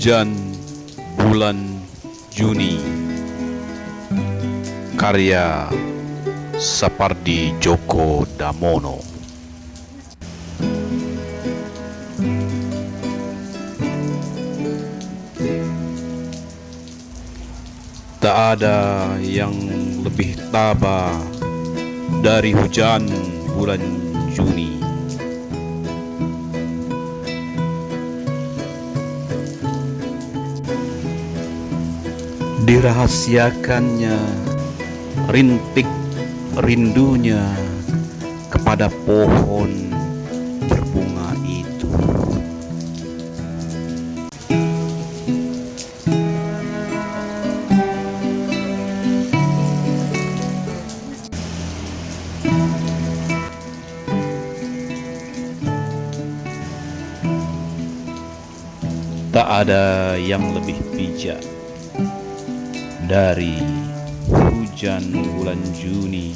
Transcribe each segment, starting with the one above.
Hujan Bulan Juni. Karya Sapardi Djoko Damono. Tak ada yang lebih tabah dari hujan bulan Juni Dirahasiakannya rintik rindunya kepada pohon berbunga itu. Tak ada yang lebih bijak dari hujan bulan Juni.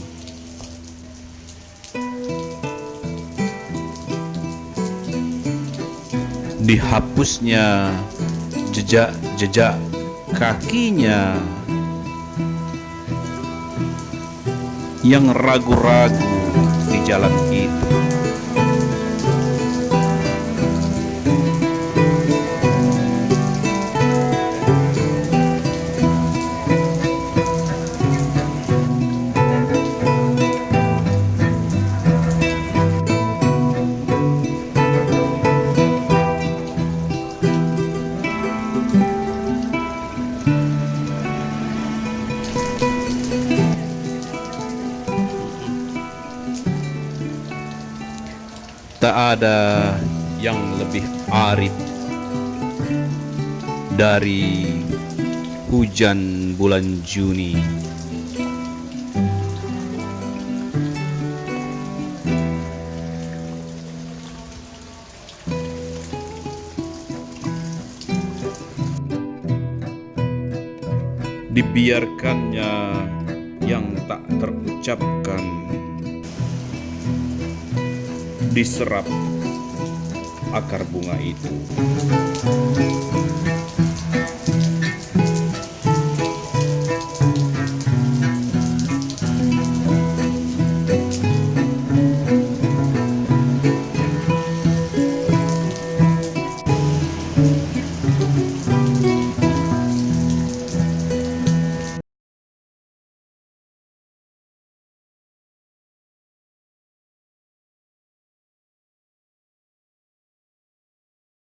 Dihapusnya jejak-jejak kakinya. Yang ragu-ragu di jalan itu Tak ada yang lebih arit dari hujan bulan Juni. Dibiarkannya yang tak terucapkan diserap akar bunga itu.